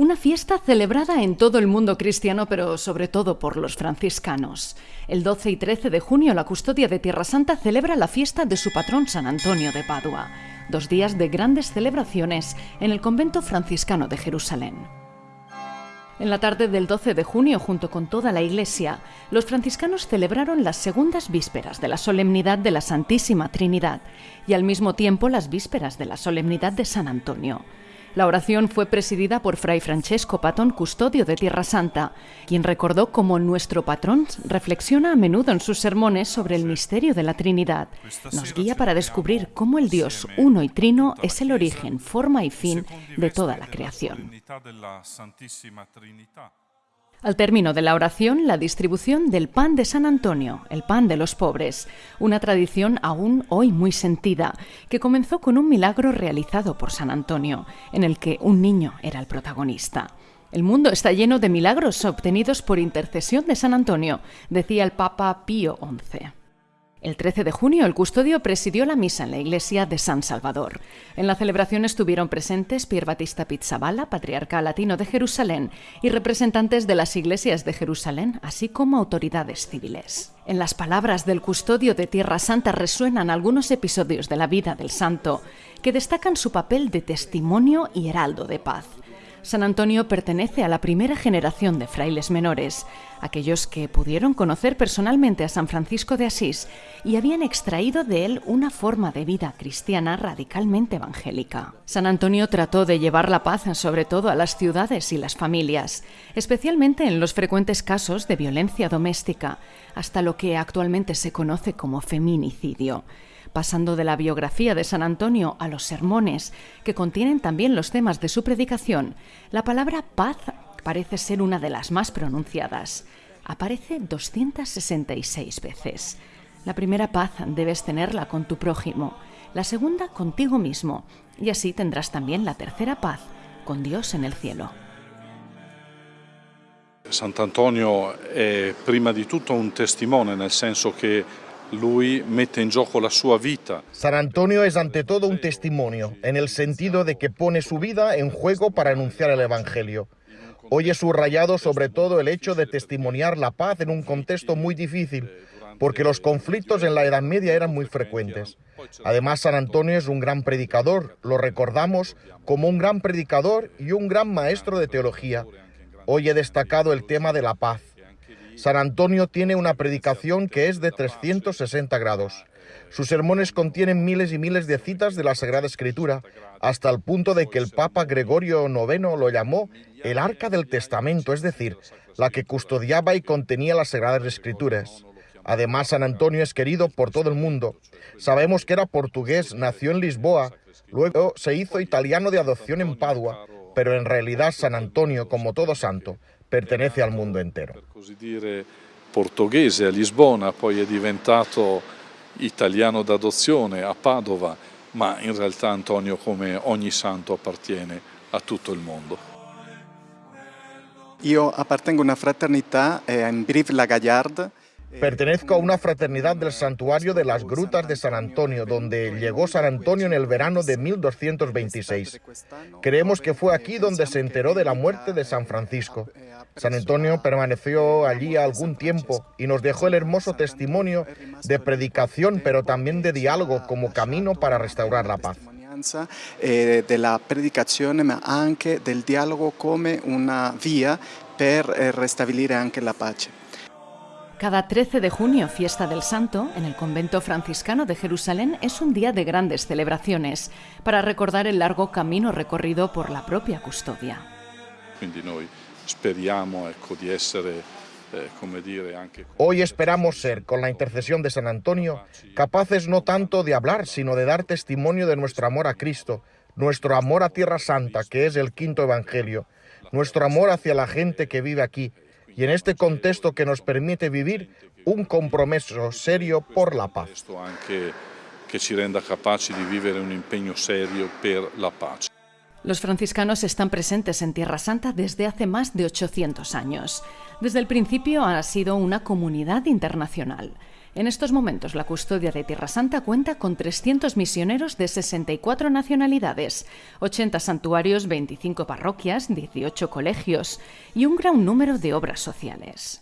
Una fiesta celebrada en todo el mundo cristiano, pero sobre todo por los franciscanos. El 12 y 13 de junio la custodia de Tierra Santa celebra la fiesta de su patrón San Antonio de Padua, dos días de grandes celebraciones en el convento franciscano de Jerusalén. En la tarde del 12 de junio, junto con toda la Iglesia, los franciscanos celebraron las segundas vísperas de la solemnidad de la Santísima Trinidad y al mismo tiempo las vísperas de la solemnidad de San Antonio. La oración fue presidida por Fray Francesco Patón, custodio de Tierra Santa, quien recordó cómo nuestro patrón reflexiona a menudo en sus sermones sobre el misterio de la Trinidad. Nos guía para descubrir cómo el Dios uno y trino es el origen, forma y fin de toda la creación. Al término de la oración, la distribución del pan de San Antonio, el pan de los pobres, una tradición aún hoy muy sentida, que comenzó con un milagro realizado por San Antonio, en el que un niño era el protagonista. El mundo está lleno de milagros obtenidos por intercesión de San Antonio, decía el Papa Pío XI. El 13 de junio, el custodio presidió la misa en la iglesia de San Salvador. En la celebración estuvieron presentes Pier Batista Pizzabala, patriarca latino de Jerusalén, y representantes de las iglesias de Jerusalén, así como autoridades civiles. En las palabras del custodio de Tierra Santa resuenan algunos episodios de la vida del santo que destacan su papel de testimonio y heraldo de paz. San Antonio pertenece a la primera generación de frailes menores, aquellos que pudieron conocer personalmente a San Francisco de Asís y habían extraído de él una forma de vida cristiana radicalmente evangélica. San Antonio trató de llevar la paz sobre todo a las ciudades y las familias, especialmente en los frecuentes casos de violencia doméstica, hasta lo que actualmente se conoce como feminicidio pasando de la biografía de San Antonio a los sermones, que contienen también los temas de su predicación, la palabra paz parece ser una de las más pronunciadas. Aparece 266 veces. La primera paz debes tenerla con tu prójimo, la segunda contigo mismo, y así tendrás también la tercera paz con Dios en el cielo. Sant'Antonio è prima di tutto un testimone, nel senso che lui mette in gioco la sua. San Antonio es ante todo un testimonio, en el sentido de que pone su vida en juego para anunciar el Evangelio. Hoy es subrayado sobre todo el hecho de testimoniar la paz en un contexto muy difícil, porque los conflictos en la Edad Media eran muy frecuentes. Además, San Antonio es un gran predicador, lo recordamos como un gran predicador y un gran maestro de teología. Hoy he destacado el tema de la paz. San Antonio tiene una predicación que es de 360 grados. Sus sermones contienen miles y miles de citas de la Sagrada Escritura, hasta el punto de que el Papa Gregorio IX lo llamó el Arca del Testamento, es decir, la que custodiaba y contenía las Sagradas Escrituras. Además, San Antonio es querido por todo el mundo. Sabemos que era portugués, nació en Lisboa, luego se hizo italiano de adopción en Padua, pero en realidad San Antonio, como todo santo, pertenece al mundo entero. Per così dire portoghese a Lisbona, poi è diventato italiano d'adozione a Padova, ma in realtà Antonio come ogni santo appartiene a tutto il mondo. Io appartengo a una fraternità eh, in Brive-la-Gaillarde, Pertenezco a una fraternidad del santuario de las Grutas de San Antonio, donde llegó San Antonio en el verano de 1226. Creemos que fue aquí donde se enteró de la muerte de San Francisco. San Antonio permaneció allí algún tiempo y nos dejó el hermoso testimonio de predicación, pero también de diálogo como camino para restaurar la paz. eh, della predicazione ma anche del dialogo come una via per eh, restabilire anche la pace. Cada 13 de junio, fiesta del Santo, en el convento franciscano de Jerusalén es un día de grandes celebraciones para recordar el largo camino recorrido por la propia custodia. Eh. Hoy esperamos ser, con la intercesión de San Antonio, capaces no tanto de hablar, sino de dar testimonio de nuestro amor a Cristo, nuestro amor a Tierra Santa, que es el quinto Evangelio, nuestro amor hacia la gente que vive aquí, y en este contexto que nos permite vivir un compromiso serio por la paz. Che ci renda capaci di vivere un impegno serio per la pace. Los franciscanos están presentes en Tierra Santa desde hace más de 800 años. Desde el principio ha sido una comunidad internacional. En estos momentos, la custodia de Tierra Santa cuenta con 300 misioneros de 64 nacionalidades, 80 santuarios, 25 parroquias, 18 colegios y un gran número de obras sociales.